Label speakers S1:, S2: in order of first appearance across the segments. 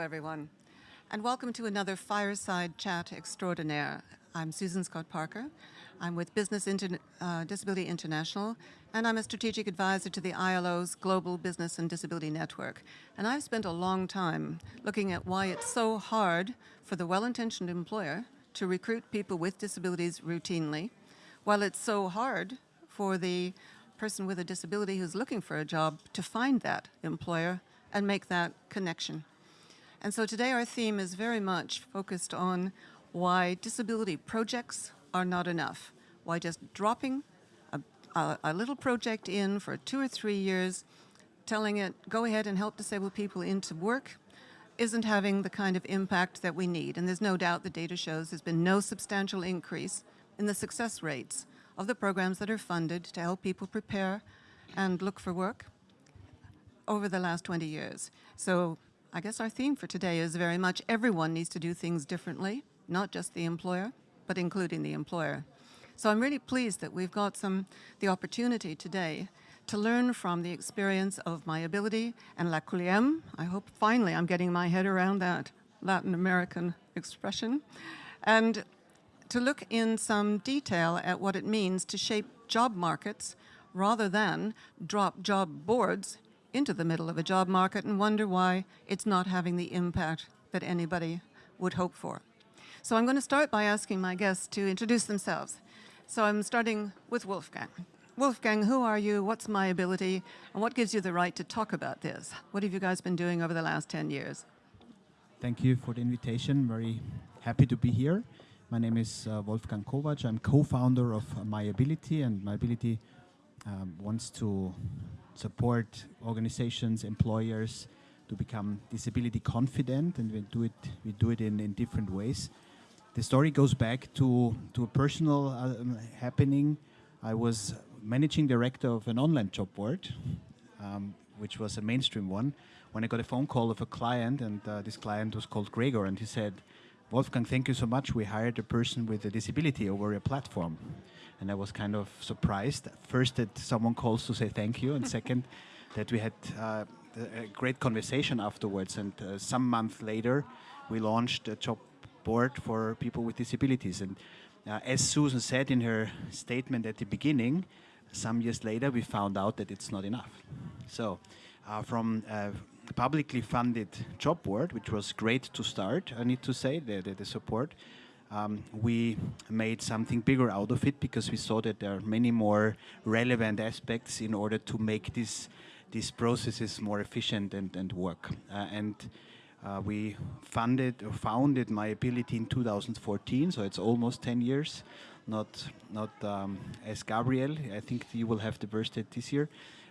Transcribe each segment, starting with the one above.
S1: everyone, and welcome to another Fireside Chat Extraordinaire. I'm Susan Scott Parker. I'm with Business Inter uh, Disability International, and I'm a strategic advisor to the ILO's Global Business and Disability Network. And I've spent a long time looking at why it's so hard for the well-intentioned employer to recruit people with disabilities routinely, while it's so hard for the person with a disability who's looking for a job to find that employer and make that connection. And so today our theme is very much focused on why disability projects are not enough, why just dropping a, a, a, little project in for two or three years, telling it, go ahead and help disabled people into work, isn't having the kind of impact that we need. And there's no doubt the data shows there's been no substantial increase in the success rates of the programs that are funded to help people prepare and look for work over the last 20 years. So I guess our theme for today is very much everyone needs to do things differently, not just the employer, but including the employer. So I'm really pleased that we've got some the opportunity today to learn from the experience of MyAbility and La Quillième. I hope finally I'm getting my head around that Latin American expression. And to look in some detail at what it means to shape job markets rather than drop job boards into the middle of a job market and wonder why it's not having the impact that anybody would hope for. So I'm going to start by asking my guests to introduce themselves. So I'm starting with Wolfgang. Wolfgang, who are you? What's MyAbility? And what gives you the right to talk about this? What have you guys been doing over the last 10 years?
S2: Thank you for the invitation. Very happy to be here. My name is uh, Wolfgang Kowatsch. I'm co-founder of MyAbility, and MyAbility um, wants to support organizations, employers to become disability confident, and we do it. We do it in, in different ways. The story goes back to to a personal uh, happening. I was managing director of an online job board, um, which was a mainstream one. When I got a phone call of a client, and uh, this client was called Gregor, and he said, Wolfgang, thank you so much. We hired a person with a disability over a platform. And I was kind of surprised, first that someone calls to say thank you, and second that we had uh, a great conversation afterwards. And uh, some month later, we launched a job board for people with disabilities. And uh, as Susan said in her statement at the beginning, some years later, we found out that it's not enough. So uh, from uh, publicly funded job board, which was great to start, I need to say, the, the, the support. Um, we made something bigger out of it because we saw that there are many more relevant aspects in order to make this, these processes more efficient and, and work. Uh, and uh, we funded or founded MyAbility in 2014, so it's almost 10 years. Not, not um, as Gabriel. I think you will have the birthday this year.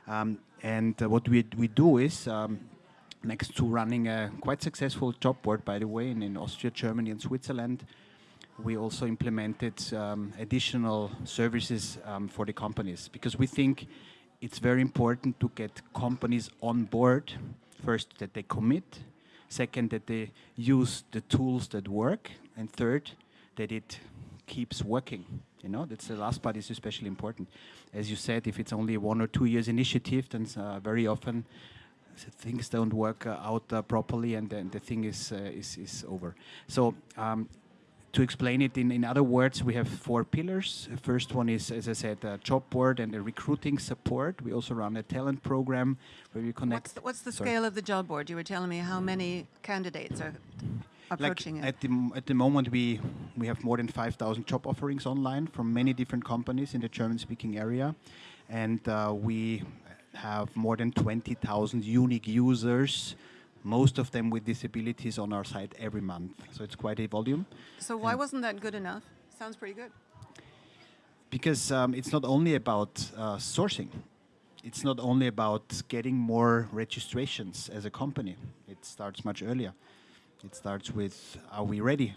S2: Um, and uh, what we, we do is um, next to running a quite successful job board, by the way, in, in Austria, Germany, and Switzerland. We also implemented um, additional services um, for the companies because we think it's very important to get companies on board. First, that they commit. Second, that they use the tools that work. And third, that it keeps working. You know, that's the last part is especially important. As you said, if it's only one or two years initiative, then uh, very often things don't work uh, out uh, properly and then the thing is, uh, is, is over. So um, to explain it in, in other words, we have four pillars. The first one is, as I said, a job board and a recruiting support. We also run a talent program where we connect.
S1: What's the, what's the scale of the job board? You were telling me how many candidates are approaching
S2: like
S1: it.
S2: At the, at the moment, we, we have more than 5,000 job offerings online from many different companies in the German-speaking area. And uh, we have more than 20,000 unique users, most of them with disabilities on our site every month. So it's quite a volume.
S1: So why and wasn't that good enough? Sounds pretty good.
S2: Because um, it's not only about uh, sourcing. It's not only about getting more registrations as a company. It starts much earlier. It starts with, are we ready?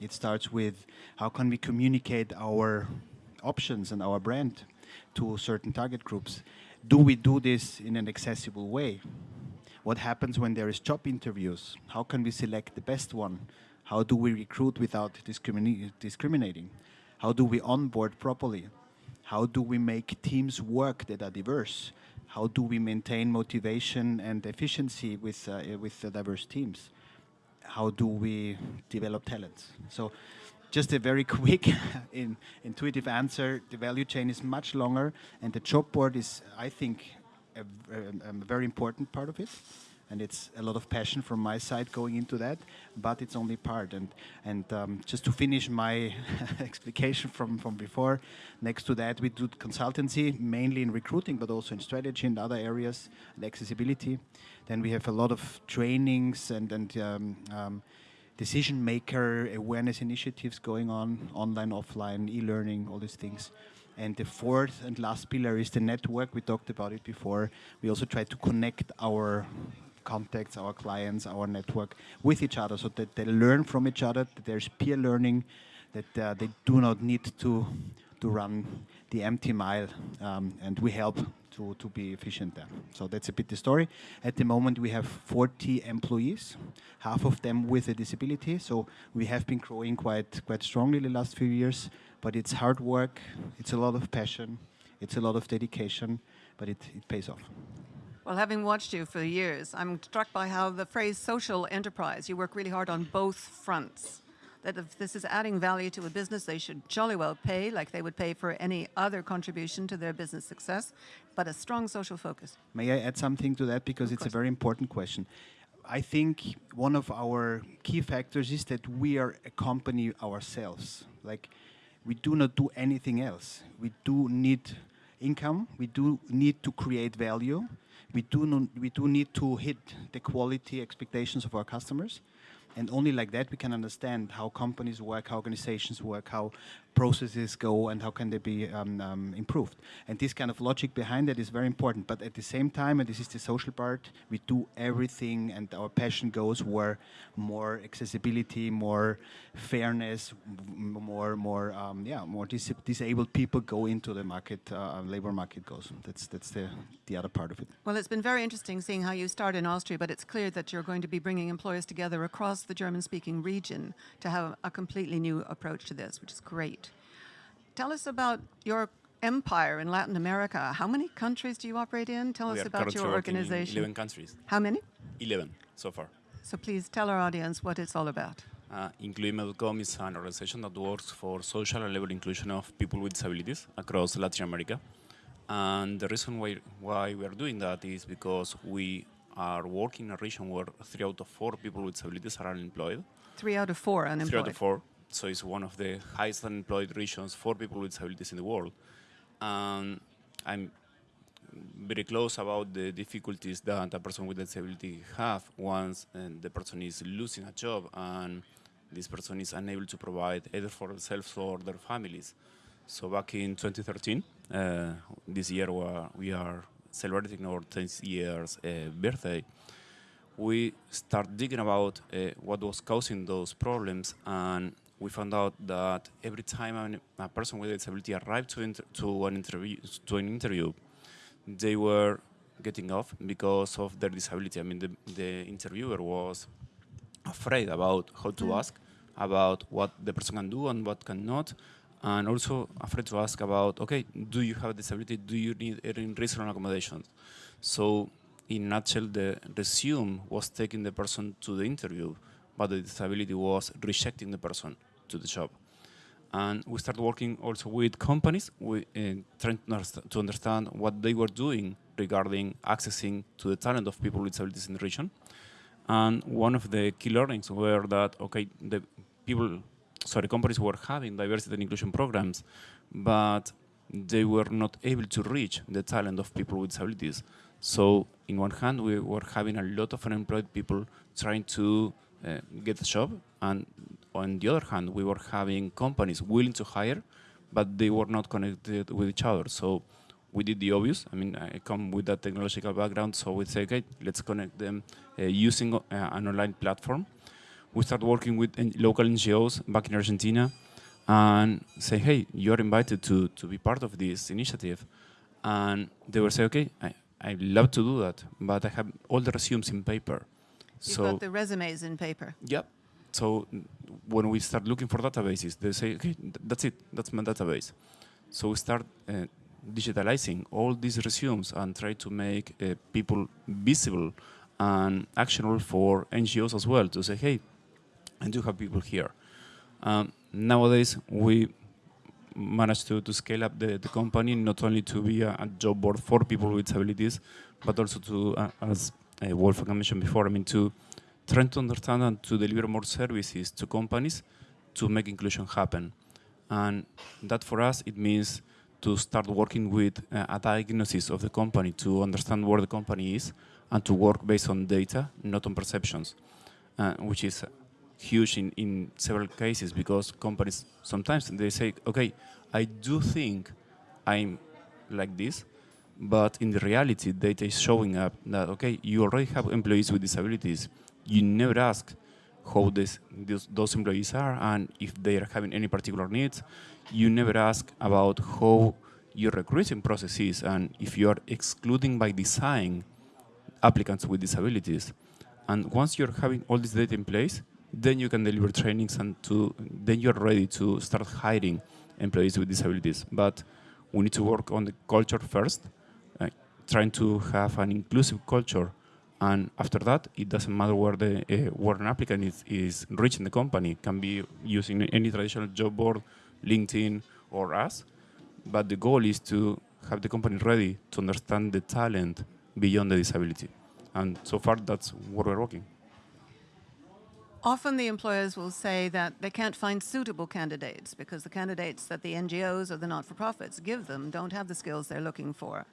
S2: It starts with, how can we communicate our options and our brand to certain target groups? Do we do this in an accessible way? What happens when there is job interviews? How can we select the best one? How do we recruit without discrimina discriminating? How do we onboard properly? How do we make teams work that are diverse? How do we maintain motivation and efficiency with, uh, with diverse teams? how do we develop talents. So just a very quick in, intuitive answer, the value chain is much longer and the job board is, I think, a, a, a very important part of it and it's a lot of passion from my side going into that, but it's only part. And and um, just to finish my explication from from before, next to that we do consultancy mainly in recruiting, but also in strategy and other areas and accessibility. Then we have a lot of trainings and and um, um, decision maker awareness initiatives going on, online, offline, e-learning, all these things. And the fourth and last pillar is the network. We talked about it before. We also try to connect our contacts, our clients, our network with each other so that they learn from each other, that there's peer learning, that uh, they do not need to, to run the empty mile um, and we help to, to be efficient there. So that's a bit the story. At the moment we have 40 employees, half of them with a disability. So we have been growing quite, quite strongly the last few years, but it's hard work, it's a lot of passion, it's a lot of dedication, but it, it pays off.
S1: Well, having watched you for years, I'm struck by how the phrase social enterprise, you work really hard on both fronts. That if this is adding value to a business, they should jolly well pay like they would pay for any other contribution to their business success, but a strong social focus.
S2: May I add something to that? Because
S1: Of
S2: it's
S1: course.
S2: a very important question. I think one of our key factors is that we are a company ourselves. Like, we do not do anything else. We do need income. We do need to create value. We do, we do need to hit the quality expectations of our customers. And only like that we can understand how companies work, how organizations work, how processes go, and how can they be um, um, improved. And this kind of logic behind it is very important. But at the same time, and this is the social part, we do everything, and our passion goes where more accessibility, more fairness, more, more, um, yeah, more dis- disabled people go into the market, uh, labor market goes. That's that's the the other part of it.
S1: Well, it's been very interesting seeing how you start in Austria, but it's clear that you're going to be bringing employers together across the German-speaking region to have a completely new approach to this, which is great. Tell us about your empire in Latin America. How many countries do you operate in? Tell
S3: we
S1: us about your organization.
S3: 11 countries.
S1: How many?
S3: 11 so far.
S1: So please tell our audience what it's all about.
S3: Uh, Incluyeme.com is an organization that works for social and labor inclusion of people with disabilities across Latin America. And the reason why, why we are doing that is because we are working in a region where three out of four people with disabilities are unemployed.
S1: Three out of four unemployed.
S3: Three out of four. So it's one of the highest unemployed regions for people with disabilities in the world. And I'm very close about the difficulties that a person with a disability have once uh, the person is losing a job and this person is unable to provide either for themselves or their families. So back in 2013, uh, this year we are celebrating our 10th years uh, birthday, we start digging about uh, what was causing those problems and we found out that every time a person with a disability arrived to, inter- to an interview to an interview they were getting off because of their disability. I mean the, the interviewer was afraid about how to mm. ask about what the person can do and what cannot and also afraid to ask about okay do you have a disability? Do you need any reasonable accommodations? So in a nutshell the resume was taking the person to the interview but the disability was rejecting the person to the job. And we started working also with companies we, uh, trying to understand what they were doing regarding accessing to the talent of people with disabilities in the region. And one of the key learnings were that okay the people sorry companies were having diversity and inclusion programs but they were not able to reach the talent of people with disabilities. So in one hand we were having a lot of unemployed people trying to uh, get a job and on the other hand we were having companies willing to hire but they were not connected with each other so we did the obvious. I mean, I come with that technological background, so we say, okay, let's connect them uh, using uh, an online platform. We start working with N- local NGOs back in Argentina and say, hey, you're invited to, to be part of this initiative. And they will say, okay, I, I love to do that, but I have all the resumes in paper.
S1: You've
S3: so
S1: got the resumes in paper.
S3: Yep. So when we start looking for databases, they say, okay, that's it, that's my database. So we start uh, digitalizing all these resumes and try to make uh, people visible and actionable for NGOs as well to say, hey, I do have people here. Um, nowadays, we managed to, to scale up the, the company not only to be a, a job board for people with disabilities, but also to, uh, as Wolfgang mentioned before, I mean, to try to understand and to deliver more services to companies to make inclusion happen. And that for us, it means to start working with uh, a diagnosis of the company to understand where the company is and to work based on data, not on perceptions, uh, which is huge in, in several cases because companies sometimes they say, okay, I do think I'm like this, but in the reality, data is showing up that, okay, you already have employees with disabilities. You never ask how this, this, those employees are and if they are having any particular needs. You never ask about how your recruiting process is and if you are excluding by design applicants with disabilities. And once you're having all this data in place, then you can deliver trainings and to, then you're ready to start hiring employees with disabilities. But we need to work on the culture first, trying to have an inclusive culture. And after that, it doesn't matter where the uh, where an applicant is, is reaching the company. It can be using any traditional job board, LinkedIn, or us. But the goal is to have the company ready to understand the talent beyond the disability. And so far, that's what we're working.
S1: Often the employers will say that they can't find suitable candidates because the candidates that the NGOs or the not-for-profits give them don't have the skills they're looking for.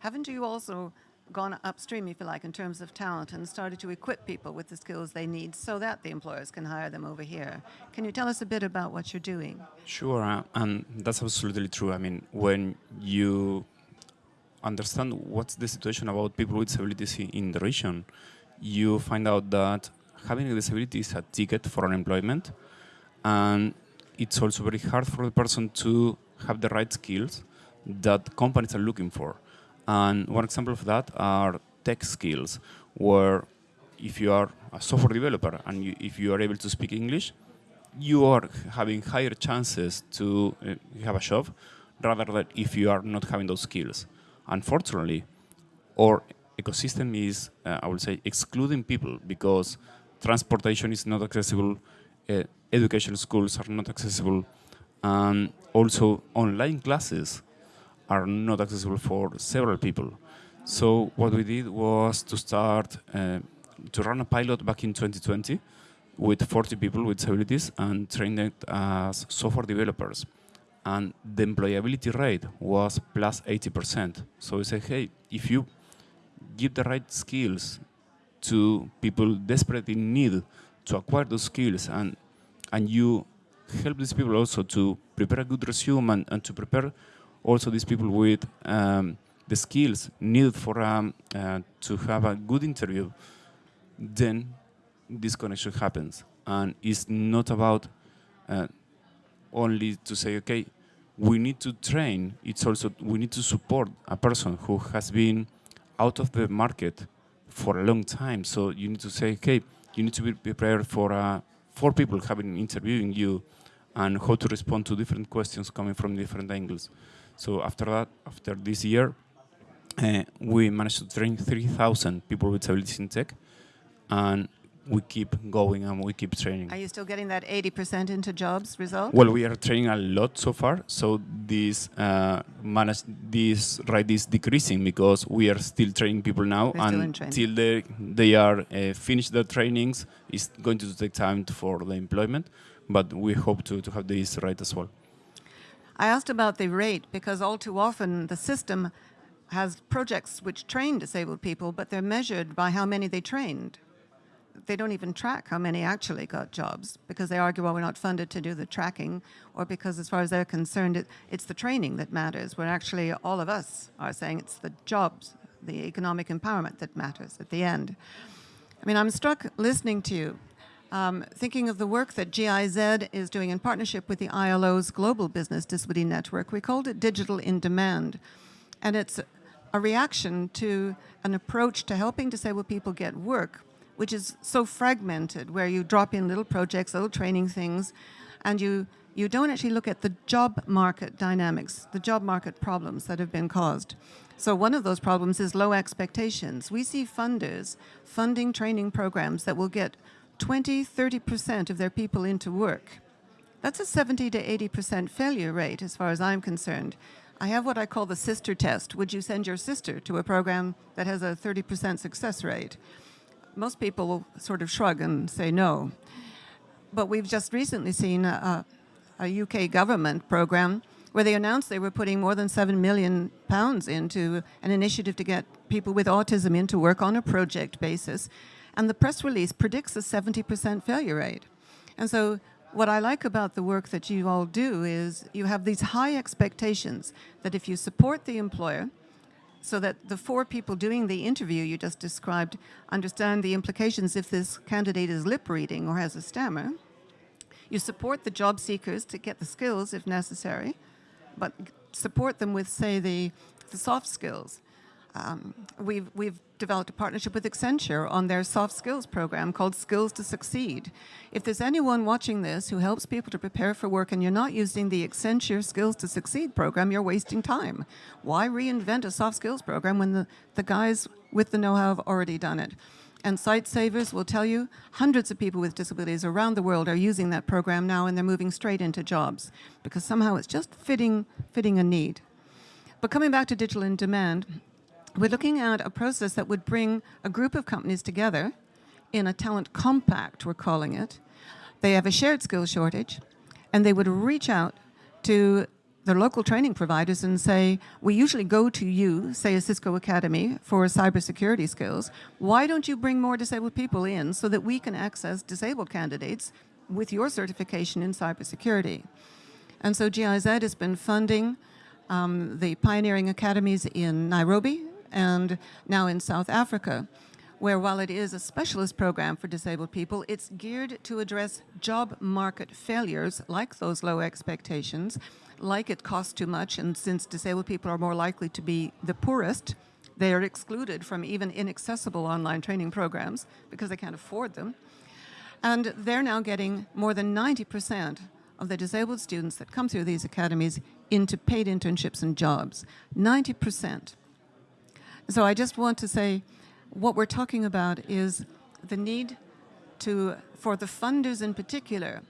S1: Haven't you also gone upstream, if you like, in terms of talent and started to equip people with the skills they need so that the employers can hire them over here? Can you tell us a bit about what you're doing?
S3: Sure, uh, and that's absolutely true. I mean, when you understand what's the situation about people with disabilities in the region, you find out that having a disability is a ticket for unemployment and it's also very hard for the person to have the right skills that companies are looking for. And one example of that are tech skills, where if you are a software developer and you, if you are able to speak English, you are having higher chances to uh, have a job rather than if you are not having those skills. Unfortunately, our ecosystem is, uh, I would say, excluding people because transportation is not accessible, uh, education schools are not accessible, and also online classes are not accessible for several people. So what we did was to start uh, to run a pilot back in 2020 with 40 people with disabilities and train them as software developers. And the employability rate was plus 80%. So we said, hey, if you give the right skills to people desperately in need to acquire those skills and and you help these people also to prepare a good resume and, and to prepare also these people with um, the skills needed for um, uh, to have a good interview, then this connection happens. And it's not about uh, only to say, okay, we need to train. It's also, we need to support a person who has been out of the market for a long time. So you need to say, okay, you need to be prepared for uh, four people having interviewing you and how to respond to different questions coming from different angles. So after that, after this year, uh, we managed to train 3,000 people with disabilities in tech, and we keep going and we keep training.
S1: Are you still getting that 80% into jobs result?
S3: Well, we are training a lot so far, so this uh, manage this rate is decreasing because we are still training people now,
S1: They're
S3: and till they they are uh, finished their trainings, it's going to take time for the employment, but we hope to to have this rate as well.
S1: I asked about the rate because all too often the system has projects which train disabled people, but they're measured by how many they trained they don't even track how many actually got jobs because they argue, well, we're not funded to do the tracking or because as far as they're concerned, it, it's the training that matters, where actually all of us are saying it's the jobs, the economic empowerment that matters at the end. I mean, I'm struck listening to you, um, thinking of the work that GIZ is doing in partnership with the ILO's Global Business Disability Network. We called it Digital in Demand. And it's a reaction to an approach to helping disabled people get work which is so fragmented, where you drop in little projects, little training things, and you, you don't actually look at the job market dynamics, the job market problems that have been caused. So one of those problems is low expectations. We see funders funding training programs that will get 20, 30% of their people into work. That's a 70 to 80% failure rate as far as I'm concerned. I have what I call the sister test. Would you send your sister to a program that has a 30% success rate? Most people sort of shrug and say no. But we've just recently seen a, a UK government program where they announced they were putting more than seven million pounds into an initiative to get people with autism into work on a project basis. And the press release predicts a 70% failure rate. And so what I like about the work that you all do is you have these high expectations that if you support the employer, so that the four people doing the interview you just described understand the implications if this candidate is lip reading or has a stammer. You support the job seekers to get the skills if necessary, but support them with, say, the, the soft skills. Um, we've, we've developed a partnership with Accenture on their soft skills program called Skills to Succeed. If there's anyone watching this who helps people to prepare for work and you're not using the Accenture Skills to Succeed program, you're wasting time. Why reinvent a soft skills program when the, the guys with the know-how have already done it? And Sightsavers will tell you hundreds of people with disabilities around the world are using that program now and they're moving straight into jobs because somehow it's just fitting, fitting a need. But coming back to digital in demand, we're looking at a process that would bring a group of companies together in a talent compact, we're calling it. They have a shared skill shortage, and they would reach out to their local training providers and say, we usually go to you, say a Cisco Academy, for cybersecurity skills. Why don't you bring more disabled people in so that we can access disabled candidates with your certification in cybersecurity? And so GIZ has been funding um, the pioneering academies in Nairobi and now in South Africa, where while it is a specialist program for disabled people, it's geared to address job market failures like those low expectations, like it costs too much, and since disabled people are more likely to be the poorest, they are excluded from even inaccessible online training programs because they can't afford them. And they're now getting more than 90% of the disabled students that come through these academies into paid internships and jobs. 90%. So I just want to say what we're talking about is the need to, for the funders in particular,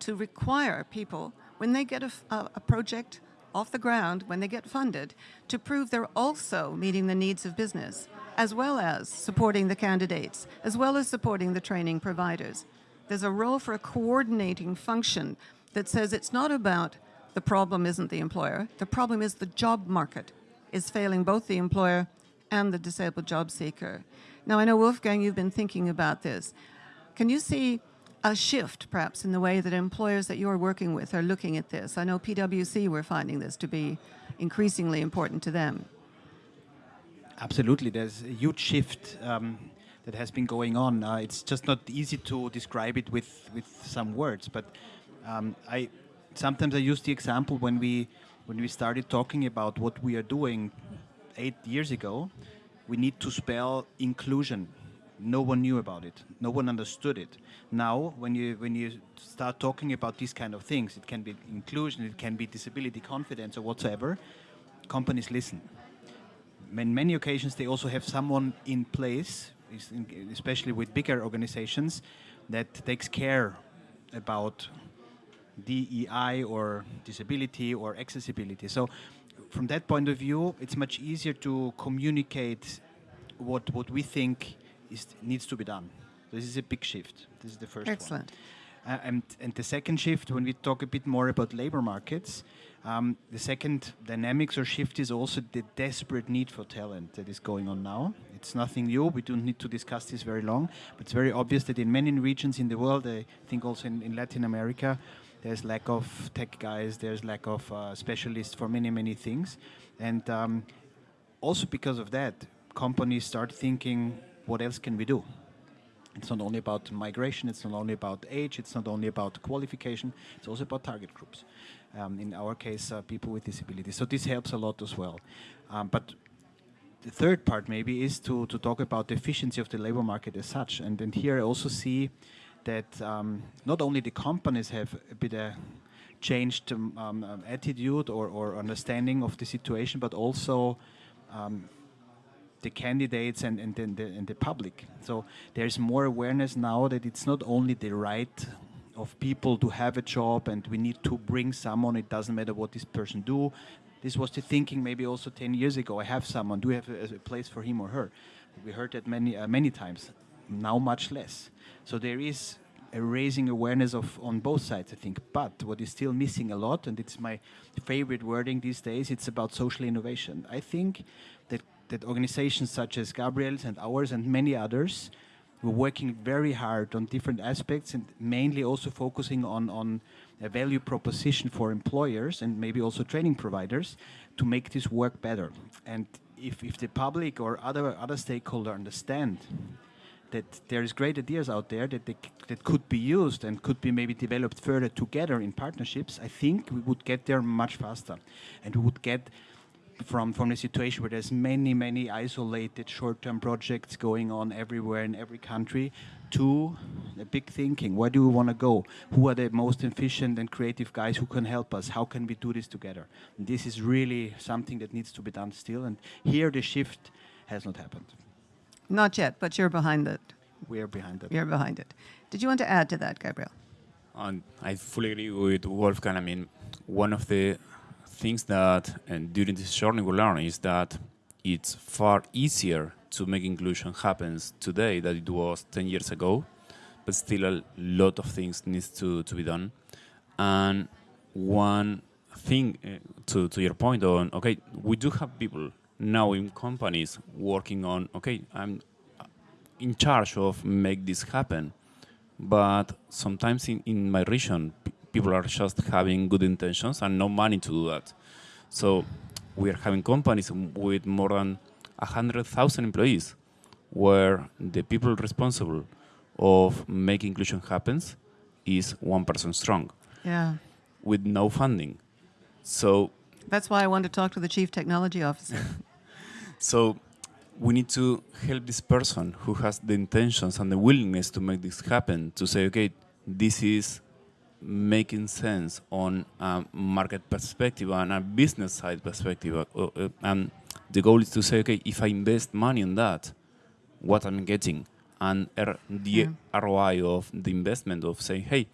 S1: to require people, when they get a, a, project off the ground, when they get funded, to prove they're also meeting the needs of business, as well as supporting the candidates, as well as supporting the training providers. There's a role for a coordinating function that says it's not about the problem isn't the employer, the problem is the job market is failing both the employer and the disabled job seeker. Now, I know, Wolfgang, you've been thinking about this. Can you see a shift, perhaps, in the way that employers that you're working with are looking at this? I know PwC, we're finding this to be increasingly important to them.
S2: Absolutely. There's a huge shift um, that has been going on. Uh, it's just not easy to describe it with, with some words, but um, I sometimes I use the example when we when we started talking about what we are doing eight years ago, we need to spell inclusion. No one knew about it. No one understood it. Now, when you when you start talking about these kind of things, it can be inclusion, it can be disability confidence or whatsoever. Companies listen. In many occasions, they also have someone in place, especially with bigger organizations, that takes care about DEI or disability or accessibility. So from that point of view, it's much easier to communicate what what we think is needs to be done. This is a big shift. This is the first
S1: Excellent.
S2: one. Uh, and, and the second shift, when we talk a bit more about labor markets, um, the second dynamics or shift is also the desperate need for talent that is going on now. It's nothing new. We don't need to discuss this very long, but it's very obvious that in many regions in the world, I think also in, in Latin America, there's lack of tech guys. There's lack of uh, specialists for many, many things. And um, also because of that, companies start thinking, what else can we do? It's not only about migration, it's not only about age, it's not only about qualification, it's also about target groups. Um, in our case, uh, people with disabilities. So this helps a lot as well. Um, but the third part maybe is to, to talk about the efficiency of the labor market as such. And, and here I also see that um, not only the companies have a bit of changed um, um, attitude or, or, understanding of the situation, but also um, the candidates and, and, and, the, and the public. So there's more awareness now that it's not only the right of people to have a job and we need to bring someone, it doesn't matter what this person do. This was the thinking maybe also 10 years ago, I have someone, do we have a, a place for him or her? We heard that many, uh, many times, now much less. So there is a raising awareness of on both sides, I think. But what is still missing a lot, and it's my favorite wording these days, it's about social innovation. I think that, that organizations such as Gabriel's and ours and many others we're working very hard on different aspects and mainly also focusing on, on a value proposition for employers and maybe also training providers to make this work better. And if, if the public or other, other stakeholder understand that there is great ideas out there that, that could be used and could be maybe developed further together in partnerships, I think we would get there much faster. And we would get from, from a situation where there's many, many isolated short-term projects going on everywhere in every country to a big thinking. Where do we want to go? Who are the most efficient and creative guys who can help us? How can we do this together? And this is really something that needs to be done still. And here the shift has not happened.
S1: Not yet, but you're behind it.
S2: We are behind it.
S1: You're behind it. Did you want to add to that, Gabriel?
S3: And I fully agree with Wolfgang. I mean, one of the things that and during this journey we learn is that it's far easier to make inclusion happens today than it was 10 years ago, but still a lot of things needs to, to be done. And one thing uh, to, to your point on, okay, we do have people now in companies working on, okay, I'm in charge of make this happen, but sometimes in, in my region, people are just having good intentions and no money to do that. So we are having companies with more than 100,000 employees where the people responsible of making inclusion happens is one person strong.
S1: Yeah.
S3: With no funding. So
S1: that's why I want to talk to the chief technology officer.
S3: so we need to help this person who has the intentions and the willingness to make this happen to say, okay, this is making sense on a market perspective and a business side perspective. Uh, uh, and the goal is to say, okay, if I invest money in that, what I'm getting, and the yeah. ROI of the investment of saying, hey,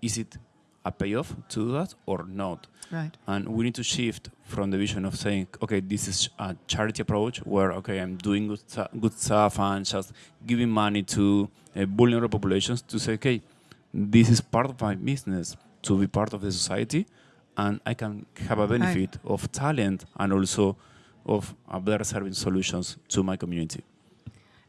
S3: is it a payoff to do that or not?
S1: Right.
S3: And we need to shift from the vision of saying, okay, this is a charity approach where, okay, I'm doing good, good stuff and just giving money to uh, vulnerable populations to say, okay, this is part of my business to be part of the society and I can have a benefit right. of talent and also of better serving solutions to my community.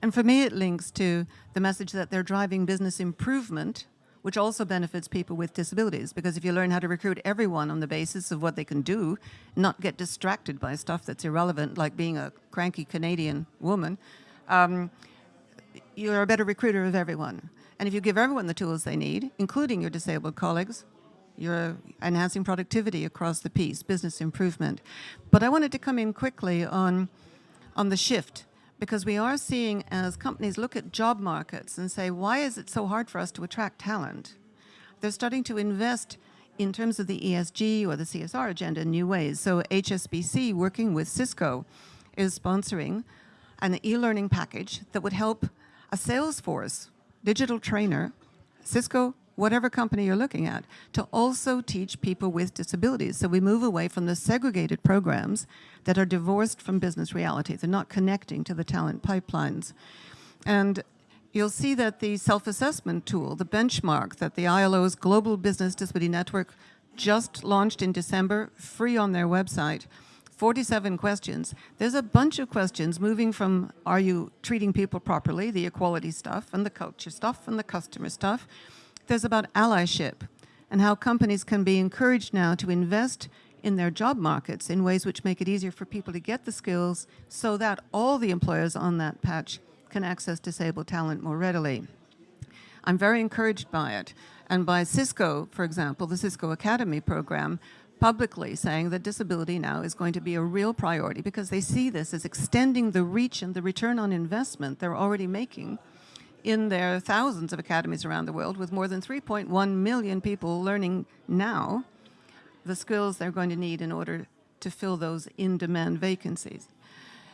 S1: And for me, it links to the message that they're driving business improvement, which also benefits people with disabilities. Because if you learn how to recruit everyone on the basis of what they can do, not get distracted by stuff that's irrelevant, like being a cranky Canadian woman, um, you're a better recruiter of everyone. And if you give everyone the tools they need, including your disabled colleagues, you're enhancing productivity across the piece, business improvement. But I wanted to come in quickly on, on the shift because we are seeing as companies look at job markets and say, why is it so hard for us to attract talent? They're starting to invest in terms of the ESG or the CSR agenda in new ways. So HSBC, working with Cisco, is sponsoring an e-learning package that would help a sales force digital trainer, Cisco, whatever company you're looking at, to also teach people with disabilities. So we move away from the segregated programs that are divorced from business reality. They're not connecting to the talent pipelines. And you'll see that the self-assessment tool, the benchmark that the ILO's Global Business Disability Network just launched in December, free on their website, 47 questions. There's a bunch of questions moving from are you treating people properly, the equality stuff and the culture stuff and the customer stuff. There's about allyship and how companies can be encouraged now to invest in their job markets in ways which make it easier for people to get the skills so that all the employers on that patch can access disabled talent more readily. I'm very encouraged by it. And by Cisco, for example, the Cisco Academy program, publicly saying that disability now is going to be a real priority because they see this as extending the reach and the return on investment they're already making in their thousands of academies around the world with more than 3.1 million people learning now the skills they're going to need in order to fill those in-demand vacancies.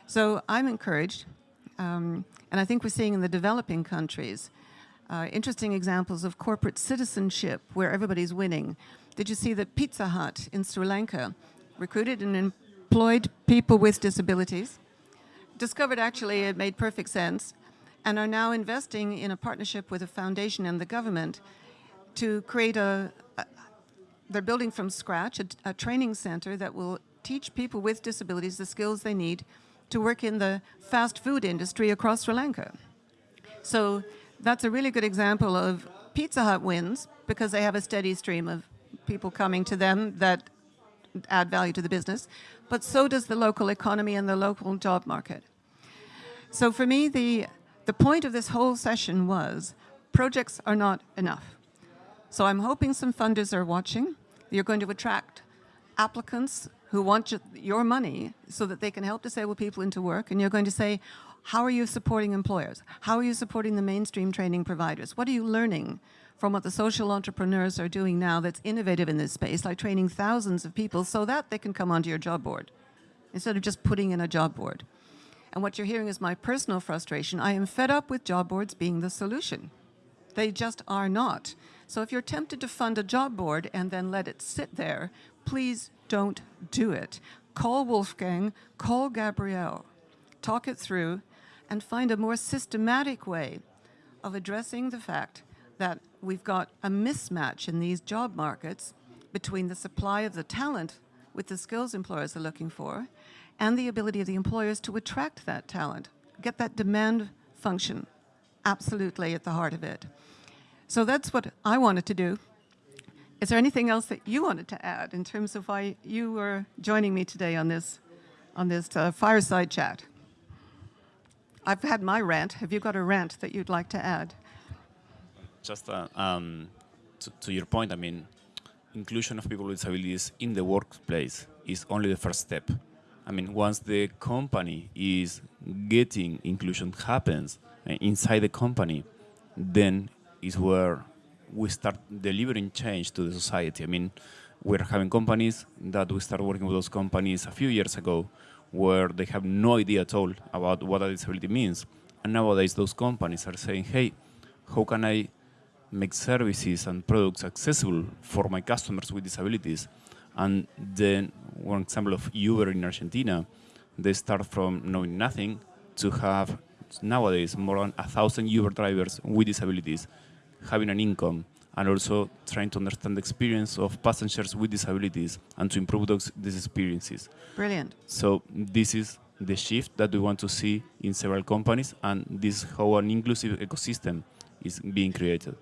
S1: So I'm encouraged, um, and I think we're seeing in the developing countries uh, interesting examples of corporate citizenship where everybody's winning. Did you see that Pizza Hut in Sri Lanka recruited and employed people with disabilities? Discovered actually it made perfect sense and are now investing in a partnership with a foundation and the government to create a, a they're building from scratch a, a training center that will teach people with disabilities the skills they need to work in the fast food industry across Sri Lanka. So that's a really good example of Pizza Hut wins because they have a steady stream of people coming to them that add value to the business, but so does the local economy and the local job market. So for me, the, the point of this whole session was projects are not enough. So I'm hoping some funders are watching. You're going to attract applicants who want your money so that they can help disabled people into work, and you're going to say, how are you supporting employers? How are you supporting the mainstream training providers? What are you learning from what the social entrepreneurs are doing now that's innovative in this space, like training thousands of people so that they can come onto your job board instead of just putting in a job board. And what you're hearing is my personal frustration. I am fed up with job boards being the solution. They just are not. So if you're tempted to fund a job board and then let it sit there, please don't do it. Call Wolfgang, call Gabriel, talk it through, and find a more systematic way of addressing the fact that we've got a mismatch in these job markets between the supply of the talent with the skills employers are looking for and the ability of the employers to attract that talent, get that demand function absolutely at the heart of it. So that's what I wanted to do. Is there anything else that you wanted to add in terms of why you were joining me today on this, on this uh, fireside chat? I've had my rant. Have you got a rant that you'd like to add?
S3: Just uh, um, to, to, your point, I mean, inclusion of people with disabilities in the workplace is only the first step. I mean, once the company is getting inclusion happens uh, inside the company, then is where we start delivering change to the society. I mean, we're having companies that we started working with those companies a few years ago where they have no idea at all about what a disability means. And nowadays those companies are saying, hey, how can I make services and products accessible for my customers with disabilities? And then one example of Uber in Argentina, they start from knowing nothing to have nowadays more than a thousand Uber drivers with disabilities having an income and also trying to understand the experience of passengers with disabilities and to improve those these experiences.
S1: Brilliant.
S3: So this is the shift that we want to see in several companies and this is how an inclusive ecosystem is being created.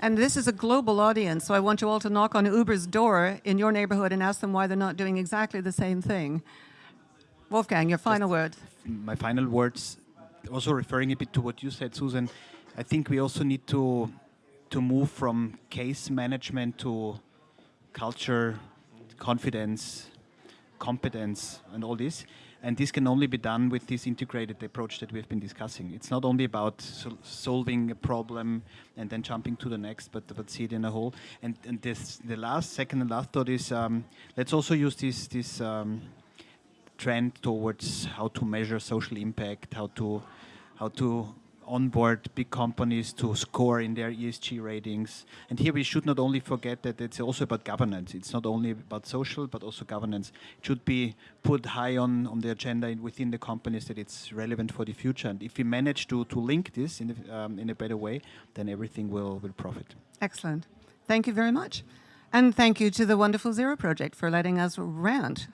S1: And this is a global audience, so I want you all to knock on Uber's door in your neighborhood and ask them why they're not doing exactly the same thing. Wolfgang, your final Just words.
S2: My final words, also referring a bit to what you said, Susan, I think we also need to to move from case management to culture, confidence, competence, and all this. And this can only be done with this integrated approach that we've been discussing. It's not only about sol solving a problem and then jumping to the next, but, but see it in a whole. And, and this, the last, second and last thought is, um, let's also use this, this um, trend towards how to measure social impact, how to, how to onboard big companies to score in their ESG ratings. And here we should not only forget that it's also about governance. It's not only about social, but also governance. It should be put high on, on the agenda within the companies that it's relevant for the future. And if we manage to, to link this in, um, in a better way, then everything will, will profit.
S1: Excellent. Thank you very much. And thank you to the Wonderful Zero Project for letting us rant